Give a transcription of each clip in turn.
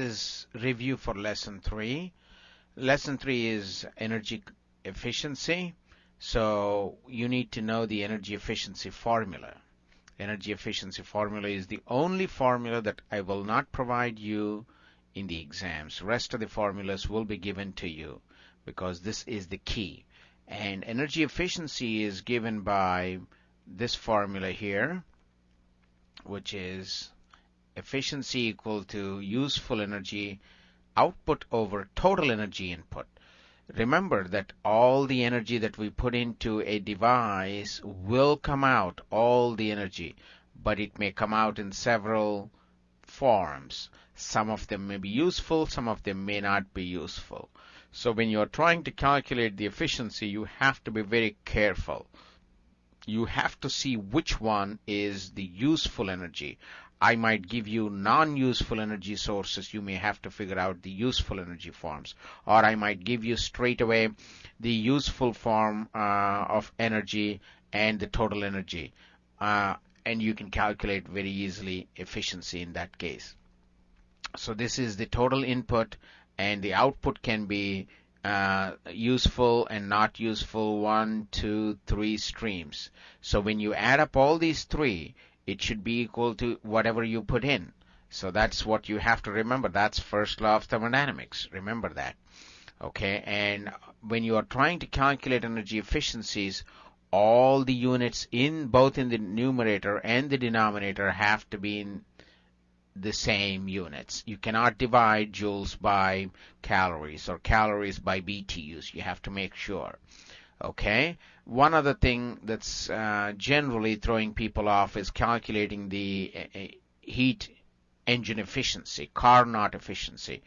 is review for lesson three. Lesson three is energy efficiency. So you need to know the energy efficiency formula. Energy efficiency formula is the only formula that I will not provide you in the exams. Rest of the formulas will be given to you because this is the key. And energy efficiency is given by this formula here, which is efficiency equal to useful energy output over total energy input. Remember that all the energy that we put into a device will come out, all the energy, but it may come out in several forms. Some of them may be useful, some of them may not be useful. So when you're trying to calculate the efficiency, you have to be very careful. You have to see which one is the useful energy. I might give you non-useful energy sources. You may have to figure out the useful energy forms. Or I might give you straight away the useful form uh, of energy and the total energy. Uh, and you can calculate very easily efficiency in that case. So this is the total input and the output can be uh, useful and not useful one, two, three streams. So when you add up all these three, it should be equal to whatever you put in. So that's what you have to remember. That's first law of thermodynamics. Remember that. Okay, and when you are trying to calculate energy efficiencies, all the units in both in the numerator and the denominator have to be in the same units. You cannot divide joules by calories or calories by BTUs. You have to make sure. Okay. One other thing that's uh, generally throwing people off is calculating the uh, uh, heat engine efficiency, Carnot efficiency.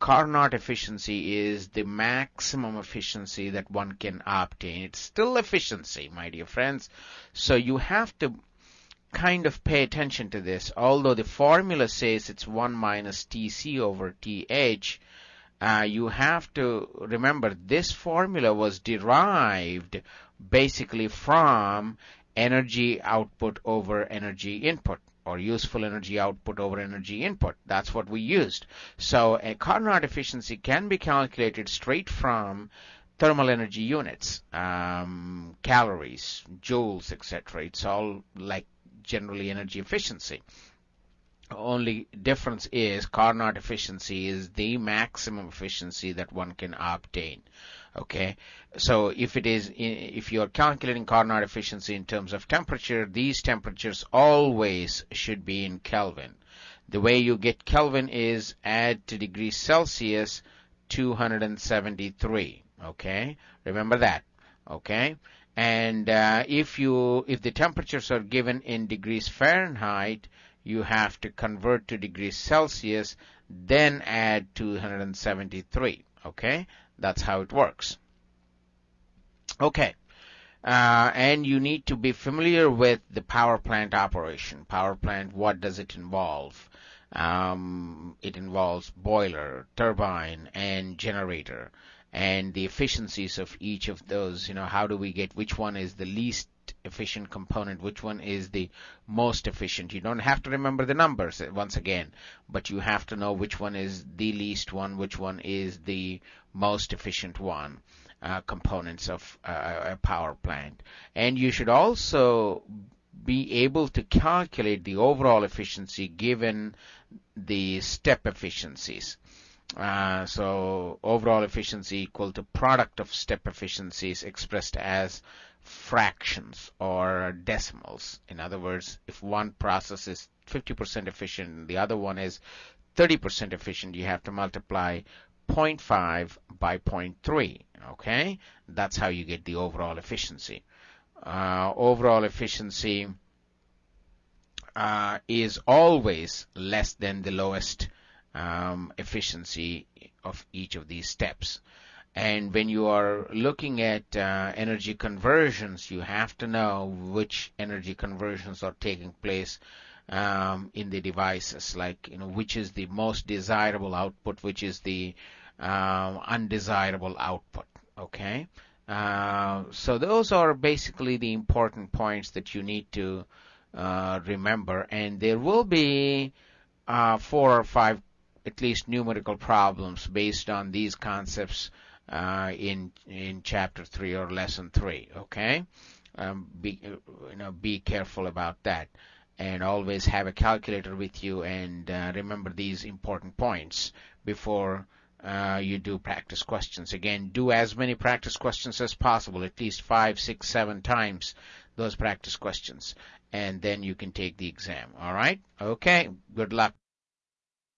Carnot efficiency is the maximum efficiency that one can obtain. It's still efficiency, my dear friends. So you have to kind of pay attention to this. Although the formula says it's 1 minus Tc over Th, uh, you have to remember this formula was derived basically from energy output over energy input or useful energy output over energy input. That's what we used. So a Carnot efficiency can be calculated straight from thermal energy units, um, calories, joules, etc. It's all like generally energy efficiency only difference is Carnot efficiency is the maximum efficiency that one can obtain. Okay, so if it is, if you are calculating Carnot efficiency in terms of temperature, these temperatures always should be in Kelvin. The way you get Kelvin is add to degrees Celsius 273. Okay, remember that. Okay, and uh, if you if the temperatures are given in degrees Fahrenheit, you have to convert to degrees Celsius, then add 273. Okay, that's how it works. Okay, uh, and you need to be familiar with the power plant operation. Power plant, what does it involve? Um, it involves boiler, turbine, and generator and the efficiencies of each of those. You know, how do we get which one is the least efficient component, which one is the most efficient. You don't have to remember the numbers uh, once again, but you have to know which one is the least one, which one is the most efficient one. Uh, components of uh, a power plant. And you should also be able to calculate the overall efficiency given the step efficiencies. Uh, so overall efficiency equal to product of step efficiencies expressed as fractions or decimals. In other words, if one process is 50% efficient and the other one is 30% efficient, you have to multiply 0.5 by 0.3. Okay, that's how you get the overall efficiency. Uh, overall efficiency uh, is always less than the lowest um, efficiency of each of these steps. And when you are looking at uh, energy conversions, you have to know which energy conversions are taking place um, in the devices, like you know which is the most desirable output, which is the uh, undesirable output. Okay, uh, so those are basically the important points that you need to uh, remember, and there will be uh, four or five at least numerical problems based on these concepts uh, in in chapter three or lesson three. Okay, um, be you know be careful about that, and always have a calculator with you and uh, remember these important points before. Uh, you do practice questions. Again, do as many practice questions as possible, at least five, six, seven times those practice questions, and then you can take the exam. All right? Okay. Good luck.